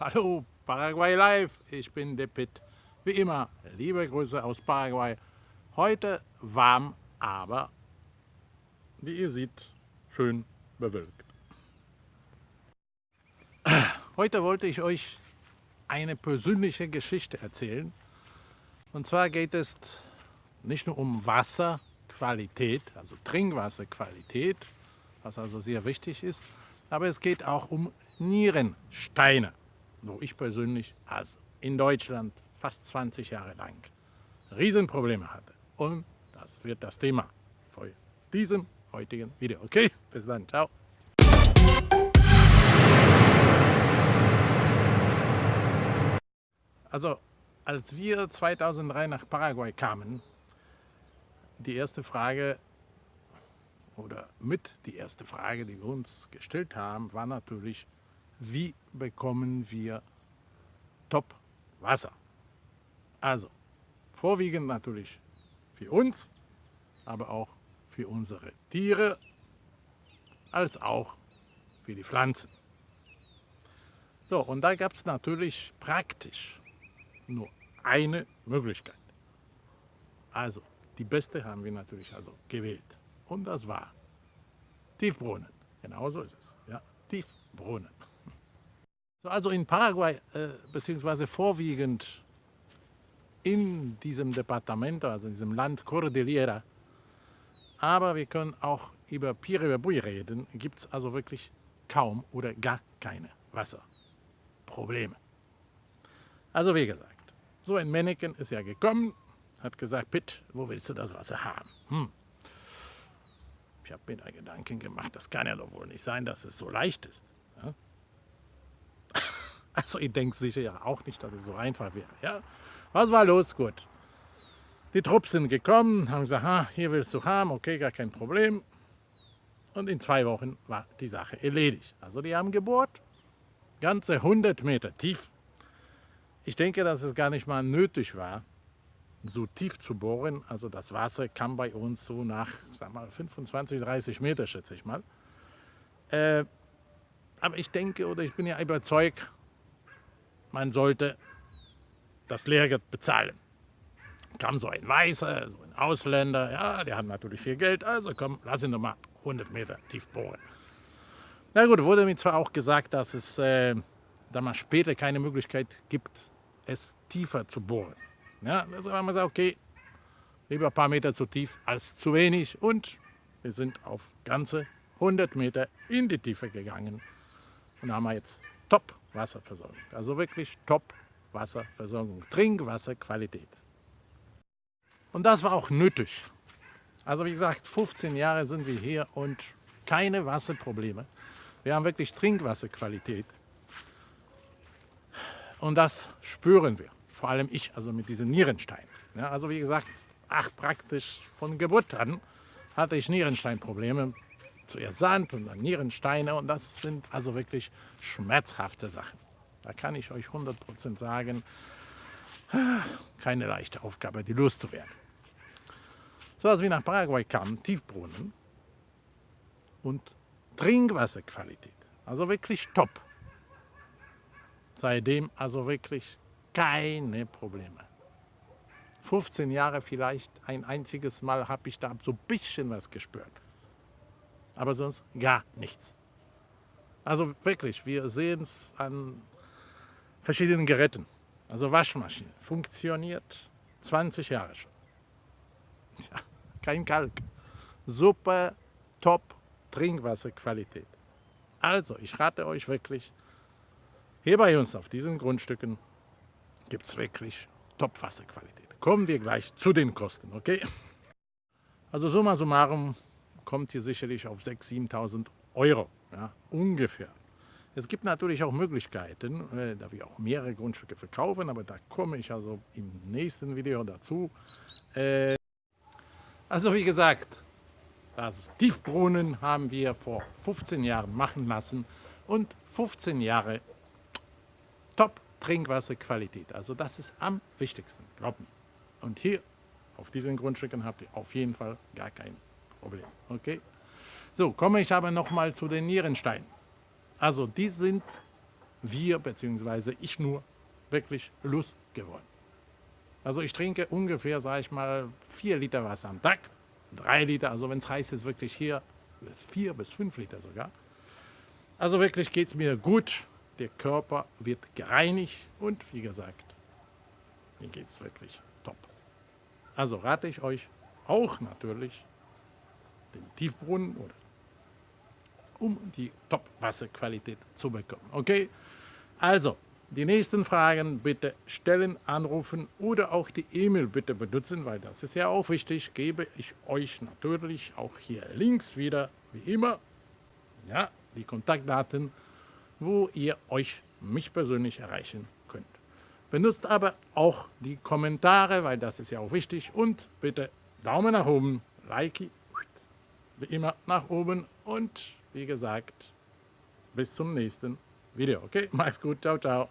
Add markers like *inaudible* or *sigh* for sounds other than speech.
Hallo, Paraguay Live, ich bin der Pitt. Wie immer, liebe Grüße aus Paraguay. Heute warm, aber wie ihr seht, schön bewölkt. Heute wollte ich euch eine persönliche Geschichte erzählen. Und zwar geht es nicht nur um Wasserqualität, also Trinkwasserqualität, was also sehr wichtig ist, aber es geht auch um Nierensteine, wo ich persönlich also in Deutschland fast 20 Jahre lang Riesenprobleme hatte. Und das wird das Thema für diesen heutigen Video. Okay, bis dann, ciao. Also, als wir 2003 nach Paraguay kamen, die erste Frage, oder mit die erste Frage, die wir uns gestellt haben, war natürlich, wie bekommen wir Top-Wasser? Also, vorwiegend natürlich für uns, aber auch für unsere Tiere, als auch für die Pflanzen. So, und da gab es natürlich praktisch nur eine Möglichkeit. Also, die beste haben wir natürlich also gewählt. Und das war Tiefbrunnen. Genau so ist es. Ja, Tiefbrunnen. So, also in Paraguay, äh, beziehungsweise vorwiegend in diesem Departement, also in diesem Land Cordillera, aber wir können auch über Piribabui reden, gibt es also wirklich kaum oder gar keine Wasserprobleme. Also wie gesagt, so ein Männchen ist ja gekommen, hat gesagt, Pitt, wo willst du das Wasser haben? Hm. Ich habe mir da Gedanken gemacht, das kann ja doch wohl nicht sein, dass es so leicht ist. Ja? *laughs* Also ich denke sicher ja auch nicht, dass es so einfach wäre. Ja? Was war los? Gut. Die Trupps sind gekommen, haben gesagt, ha, hier willst du haben, okay, gar kein Problem. Und in zwei Wochen war die Sache erledigt. Also die haben gebohrt, ganze 100 Meter tief. Ich denke, dass es gar nicht mal nötig war, so tief zu bohren. Also das Wasser kam bei uns so nach, sag mal, 25, 30 Meter, schätze ich mal. Äh, aber ich denke oder ich bin ja überzeugt, man sollte das Lehrgeld bezahlen. Kam so ein Weißer, so ein Ausländer, ja, der hat natürlich viel Geld, also komm, lass ihn doch mal 100 Meter tief bohren. Na gut, wurde mir zwar auch gesagt, dass es äh, da mal später keine Möglichkeit gibt, es tiefer zu bohren. Ja, also haben wir gesagt, okay, lieber ein paar Meter zu tief als zu wenig und wir sind auf ganze 100 Meter in die Tiefe gegangen und haben jetzt Top-Wasserversorgung. Also wirklich Top-Wasserversorgung, Trinkwasserqualität. Und das war auch nötig. Also wie gesagt, 15 Jahre sind wir hier und keine Wasserprobleme. Wir haben wirklich Trinkwasserqualität. Und das spüren wir vor allem ich, also mit diesen Nierensteinen. Ja, also wie gesagt, ach, praktisch von Geburt an hatte ich Nierensteinprobleme. Zuerst Sand und dann Nierensteine und das sind also wirklich schmerzhafte Sachen. Da kann ich euch 100% sagen, keine leichte Aufgabe, die loszuwerden. So als wir nach Paraguay kamen, Tiefbrunnen und Trinkwasserqualität, also wirklich top. Seitdem also wirklich keine Probleme. 15 Jahre vielleicht, ein einziges Mal habe ich da so ein bisschen was gespürt. Aber sonst gar nichts. Also wirklich, wir sehen es an verschiedenen Geräten. Also Waschmaschine funktioniert 20 Jahre schon. Ja, kein Kalk. Super, top Trinkwasserqualität. Also, ich rate euch wirklich, hier bei uns auf diesen Grundstücken gibt es wirklich Top-Wasserqualität. Kommen wir gleich zu den Kosten, okay? Also summa summarum kommt hier sicherlich auf 6.000, 7.000 Euro, ja, ungefähr. Es gibt natürlich auch Möglichkeiten, äh, da wir auch mehrere Grundstücke verkaufen, aber da komme ich also im nächsten Video dazu. Äh, also wie gesagt, das Tiefbrunnen haben wir vor 15 Jahren machen lassen und 15 Jahre top Trinkwasserqualität. Also das ist am wichtigsten, glaubt mir. Und hier auf diesen Grundstücken habt ihr auf jeden Fall gar kein Problem. Okay? So, komme ich aber nochmal zu den Nierensteinen. Also die sind wir bzw. ich nur wirklich losgeworden. Also ich trinke ungefähr, sage ich mal, 4 Liter Wasser am Tag, 3 Liter, also wenn es heiß ist, wirklich hier 4 bis 5 Liter sogar. Also wirklich geht es mir gut, der Körper wird gereinigt und wie gesagt, mir geht es wirklich top. Also rate ich euch auch natürlich den Tiefbrunnen oder um die Top-Wasserqualität zu bekommen. Okay, also die nächsten Fragen bitte stellen, anrufen oder auch die E-Mail bitte benutzen, weil das ist ja auch wichtig. Gebe ich euch natürlich auch hier links wieder, wie immer, ja, die Kontaktdaten, wo ihr euch mich persönlich erreichen könnt. Benutzt aber auch die Kommentare, weil das ist ja auch wichtig. Und bitte Daumen nach oben, Like, wie immer nach oben und wie gesagt, bis zum nächsten Video. Okay, mach's gut, ciao, ciao.